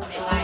Bye.